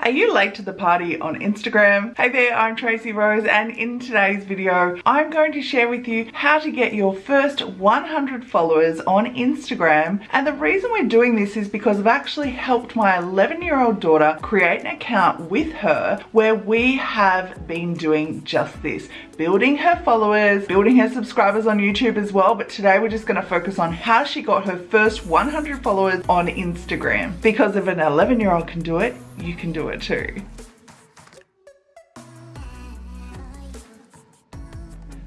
Are you late to the party on Instagram? Hey there, I'm Tracy Rose and in today's video, I'm going to share with you how to get your first 100 followers on Instagram. And the reason we're doing this is because I've actually helped my 11 year old daughter create an account with her where we have been doing just this, building her followers, building her subscribers on YouTube as well. But today we're just gonna focus on how she got her first 100 followers on Instagram. Because if an 11 year old can do it, you can do it too.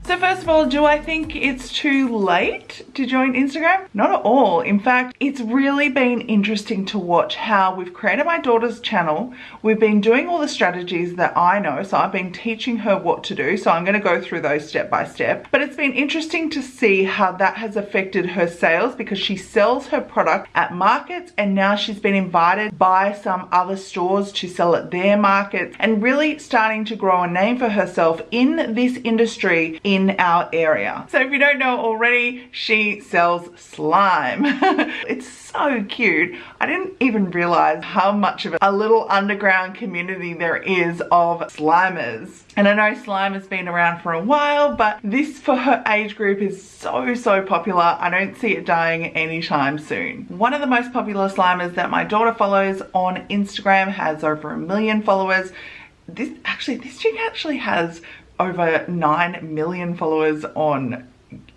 So first of all, do I think it's too late to join Instagram? Not at all. In fact, it's really been interesting to watch how we've created my daughter's channel. We've been doing all the strategies that I know. So I've been teaching her what to do. So I'm going to go through those step by step. But it's been interesting to see how that has affected her sales because she sells her product at markets and now she's been invited by some other stores to sell at their markets and really starting to grow a name for herself in this industry in in our area. So if you don't know already, she sells slime. it's so cute. I didn't even realize how much of a little underground community there is of slimers. And I know slime has been around for a while, but this for her age group is so, so popular. I don't see it dying anytime soon. One of the most popular slimers that my daughter follows on Instagram has over a million followers. This actually, this chick actually has over 9 million followers on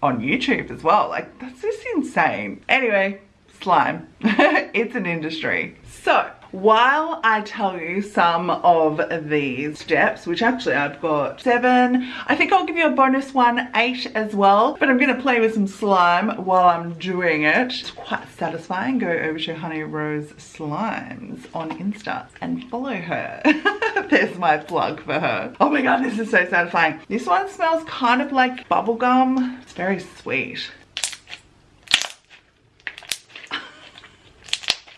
on YouTube as well. Like, that's just insane. Anyway, slime. it's an industry. So, while I tell you some of these steps, which actually I've got seven, I think I'll give you a bonus one, eight as well, but I'm gonna play with some slime while I'm doing it. It's quite satisfying. Go over to Honey Rose Slimes on Insta and follow her. There's my plug for her. Oh my God, this is so satisfying. This one smells kind of like bubblegum. It's very sweet.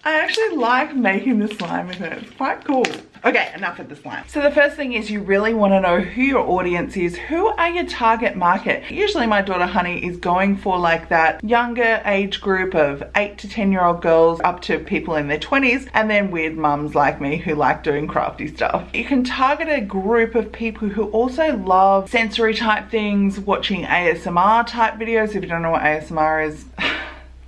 I actually like making the slime with it. It's quite cool. Okay, enough of the slime. So the first thing is you really want to know who your audience is. Who are your target market? Usually my daughter Honey is going for like that younger age group of 8 to 10 year old girls up to people in their 20s and then weird mums like me who like doing crafty stuff. You can target a group of people who also love sensory type things, watching ASMR type videos. If you don't know what ASMR is,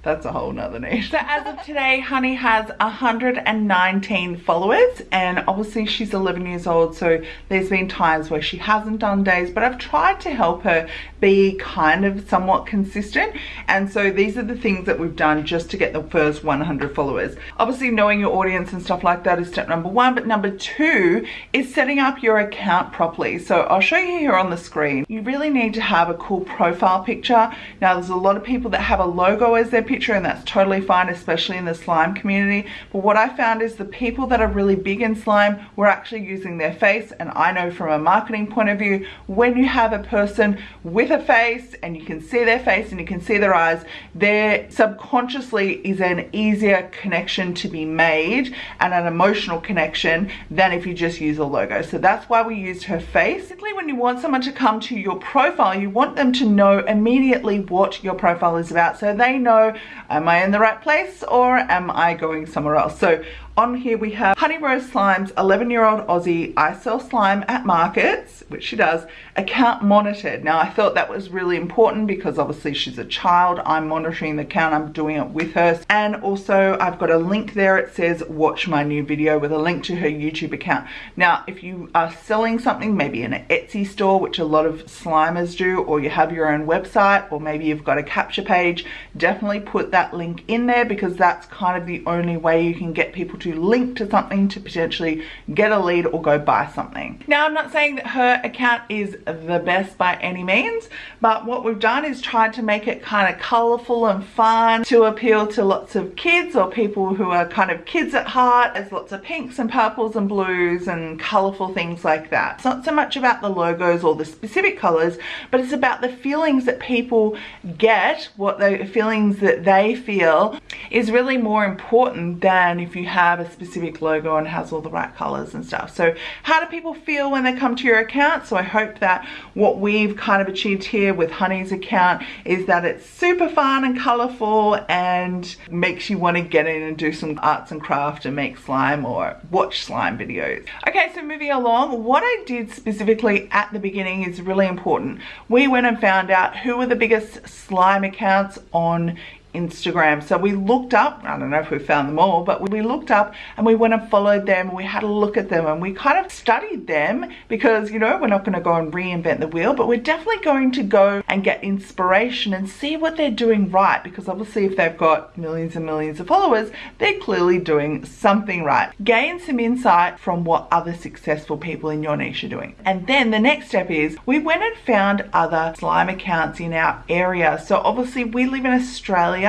that's a whole nother niche. So as of today, Honey has 119 followers and obviously she's 11 years old so there's been times where she hasn't done days but I've tried to help her be kind of somewhat consistent and so these are the things that we've done just to get the first 100 followers. Obviously knowing your audience and stuff like that is step number one but number two is setting up your account properly. So I'll show you here on the screen. You really need to have a cool profile picture. Now there's a lot of people that have a logo as their picture picture and that's totally fine, especially in the slime community. But what I found is the people that are really big in slime were actually using their face. And I know from a marketing point of view, when you have a person with a face and you can see their face and you can see their eyes, there subconsciously is an easier connection to be made and an emotional connection than if you just use a logo. So that's why we used her face. Basically, when you want someone to come to your profile, you want them to know immediately what your profile is about. So they know am I in the right place or am I going somewhere else? So on here we have Honey Rose Slimes, 11 year old Aussie. I sell slime at markets, which she does, account monitored. Now I thought that was really important because obviously she's a child. I'm monitoring the account, I'm doing it with her. And also I've got a link there. It says watch my new video with a link to her YouTube account. Now, if you are selling something, maybe in an Etsy store, which a lot of slimers do, or you have your own website, or maybe you've got a capture page, definitely put that link in there because that's kind of the only way you can get people to to link to something to potentially get a lead or go buy something. Now I'm not saying that her account is the best by any means but what we've done is tried to make it kind of colorful and fun to appeal to lots of kids or people who are kind of kids at heart. There's lots of pinks and purples and blues and colorful things like that. It's not so much about the logos or the specific colors but it's about the feelings that people get, what the feelings that they feel is really more important than if you have have a specific logo and has all the right colors and stuff. So how do people feel when they come to your account? So I hope that what we've kind of achieved here with Honey's account is that it's super fun and colorful and makes you want to get in and do some arts and craft and make slime or watch slime videos. Okay, so moving along, what I did specifically at the beginning is really important. We went and found out who were the biggest slime accounts on Instagram. So we looked up, I don't know if we found them all, but we looked up and we went and followed them. We had a look at them and we kind of studied them because, you know, we're not going to go and reinvent the wheel, but we're definitely going to go and get inspiration and see what they're doing right. Because obviously if they've got millions and millions of followers, they're clearly doing something right. Gain some insight from what other successful people in your niche are doing. And then the next step is we went and found other slime accounts in our area. So obviously we live in Australia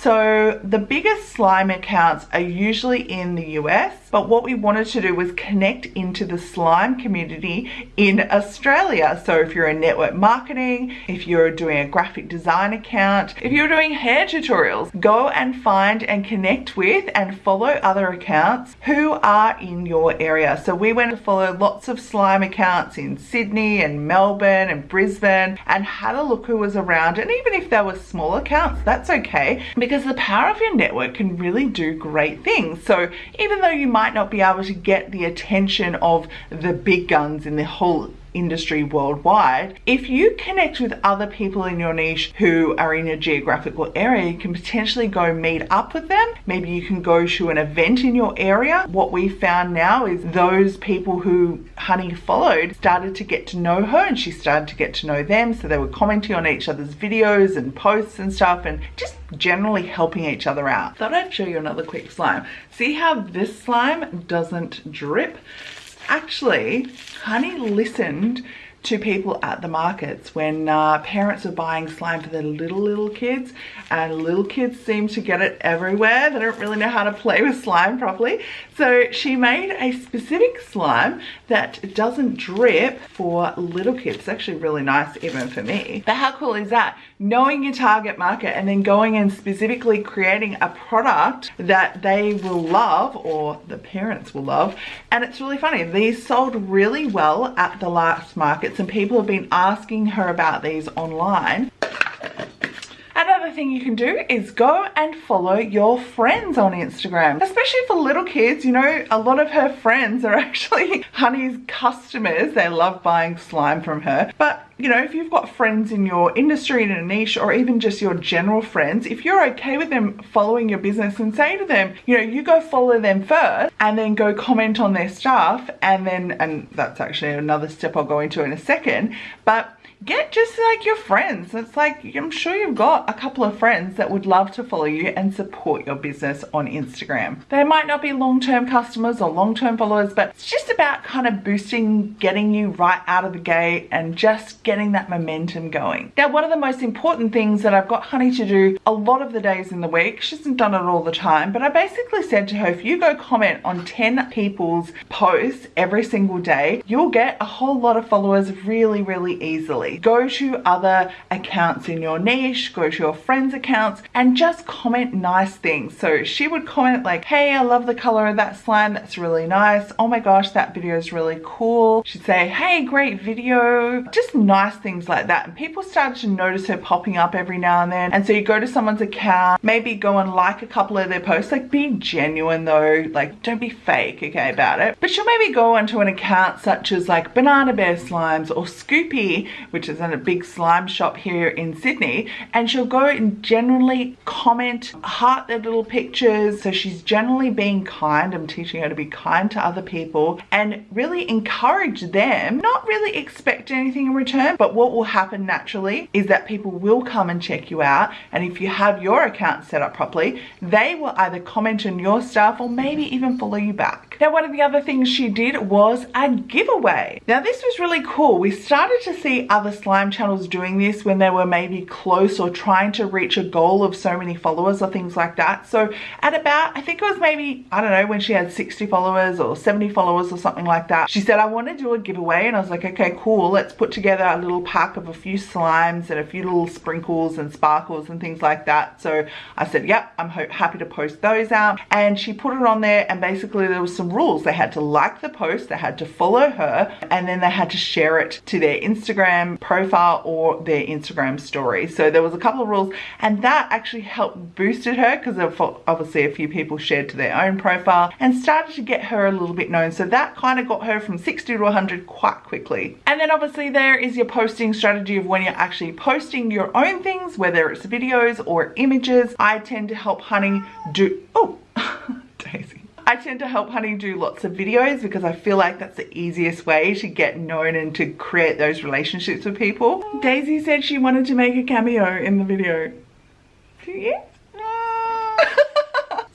so the biggest slime accounts are usually in the US, but what we wanted to do was connect into the slime community in Australia. So if you're in network marketing, if you're doing a graphic design account, if you're doing hair tutorials, go and find and connect with and follow other accounts who are in your area. So we went to follow lots of slime accounts in Sydney and Melbourne and Brisbane and had a look who was around. And even if there were small accounts, that's okay because the power of your network can really do great things. So even though you might not be able to get the attention of the big guns in the whole industry worldwide. If you connect with other people in your niche who are in your geographical area, you can potentially go meet up with them. Maybe you can go to an event in your area. What we found now is those people who Honey followed started to get to know her and she started to get to know them. So they were commenting on each other's videos and posts and stuff and just generally helping each other out. Thought I'd show you another quick slime. See how this slime doesn't drip? Actually, Honey listened to people at the markets when uh, parents are buying slime for their little little kids and little kids seem to get it everywhere. They don't really know how to play with slime properly. So she made a specific slime that doesn't drip for little kids. It's actually really nice even for me. But how cool is that knowing your target market and then going and specifically creating a product that they will love or the parents will love. And it's really funny these sold really well at the last markets and people have been asking her about these online Another thing you can do is go and follow your friends on Instagram, especially for little kids. You know, a lot of her friends are actually Honey's customers. They love buying slime from her. But you know, if you've got friends in your industry in a niche or even just your general friends, if you're okay with them following your business and say to them, you know, you go follow them first and then go comment on their stuff and then, and that's actually another step I'll go into in a second, but get just like your friends. It's like, I'm sure you've got a couple of friends that would love to follow you and support your business on Instagram. They might not be long-term customers or long-term followers, but it's just about kind of boosting, getting you right out of the gate and just getting that momentum going. Now, one of the most important things that I've got Honey to do a lot of the days in the week, she hasn't done it all the time, but I basically said to her, if you go comment on 10 people's posts every single day, you'll get a whole lot of followers really, really easily. Go to other accounts in your niche, go to your friends' accounts and just comment nice things. So she would comment like, hey, I love the color of that slime. That's really nice. Oh my gosh, that video is really cool. She'd say, hey, great video. Just nice things like that. And people started to notice her popping up every now and then. And so you go to someone's account, maybe go and like a couple of their posts, like be genuine though, like don't be fake, okay, about it. But she'll maybe go onto an account such as like Banana Bear Slimes or Scoopy, which is in a big slime shop here in Sydney, and she'll go and generally comment, heart their little pictures. So she's generally being kind. I'm teaching her to be kind to other people and really encourage them, not really expect anything in return, but what will happen naturally is that people will come and check you out. And if you have your account set up properly, they will either comment on your stuff or maybe even follow you back. Now, one of the other things she did was a giveaway. Now, this was really cool. We started to see other other slime channels doing this when they were maybe close or trying to reach a goal of so many followers or things like that. So at about, I think it was maybe, I don't know, when she had 60 followers or 70 followers or something like that, she said, I want to do a giveaway. And I was like, okay, cool. Let's put together a little pack of a few slimes and a few little sprinkles and sparkles and things like that. So I said, yep, I'm happy to post those out. And she put it on there and basically there was some rules. They had to like the post, they had to follow her, and then they had to share it to their Instagram profile or their Instagram story. So there was a couple of rules and that actually helped boosted her because obviously a few people shared to their own profile and started to get her a little bit known. So that kind of got her from 60 to 100 quite quickly. And then obviously there is your posting strategy of when you're actually posting your own things, whether it's videos or images. I tend to help Honey do, oh. I tend to help Honey do lots of videos because I feel like that's the easiest way to get known and to create those relationships with people. Daisy said she wanted to make a cameo in the video. Do you?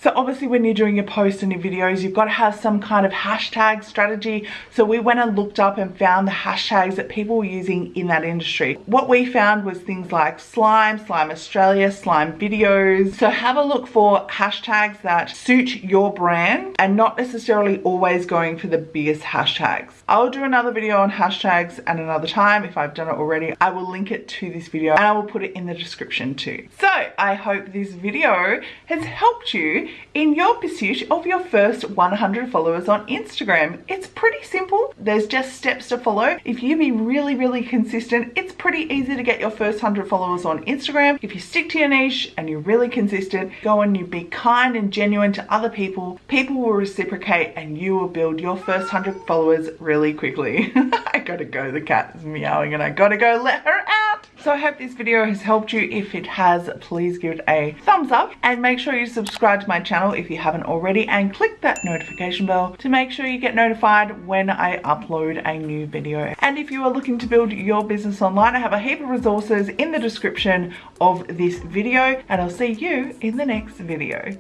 So obviously when you're doing your posts and your videos, you've got to have some kind of hashtag strategy. So we went and looked up and found the hashtags that people were using in that industry. What we found was things like slime, slime Australia, slime videos. So have a look for hashtags that suit your brand and not necessarily always going for the biggest hashtags. I'll do another video on hashtags at another time if I've done it already. I will link it to this video and I will put it in the description too. So I hope this video has helped you in your pursuit of your first 100 followers on Instagram. It's pretty simple. There's just steps to follow. If you be really, really consistent, it's pretty easy to get your first 100 followers on Instagram. If you stick to your niche and you're really consistent, go and you be kind and genuine to other people, people will reciprocate and you will build your first 100 followers really quickly. I gotta go, the cat is meowing and I gotta go let her out. So I hope this video has helped you. If it has, please give it a thumbs up and make sure you subscribe to my channel if you haven't already and click that notification bell to make sure you get notified when I upload a new video. And if you are looking to build your business online, I have a heap of resources in the description of this video and I'll see you in the next video.